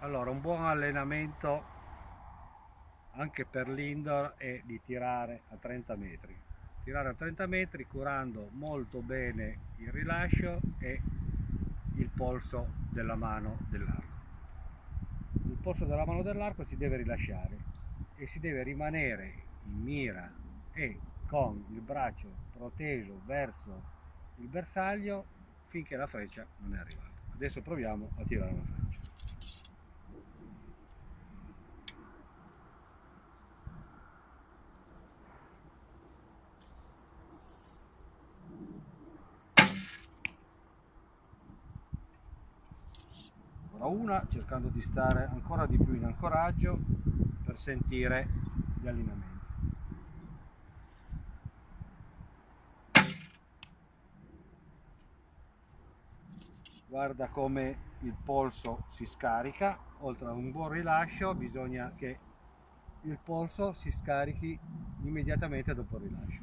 Allora, un buon allenamento anche per l'indoor è di tirare a 30 metri. Tirare a 30 metri curando molto bene il rilascio e il polso della mano dell'arco. Il polso della mano dell'arco si deve rilasciare e si deve rimanere in mira e con il braccio proteso verso il bersaglio finché la freccia non è arrivata. Adesso proviamo a tirare la freccia. Una cercando di stare ancora di più in ancoraggio per sentire gli allineamenti. Guarda come il polso si scarica. Oltre a un buon rilascio bisogna che il polso si scarichi immediatamente dopo il rilascio.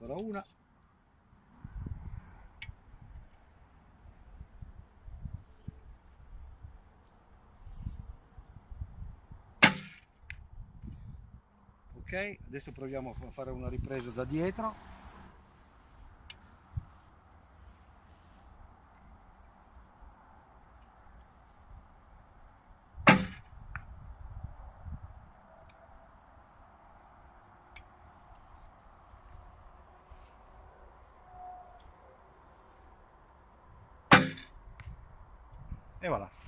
Ancora una ok adesso proviamo a fare una ripresa da dietro. E voilà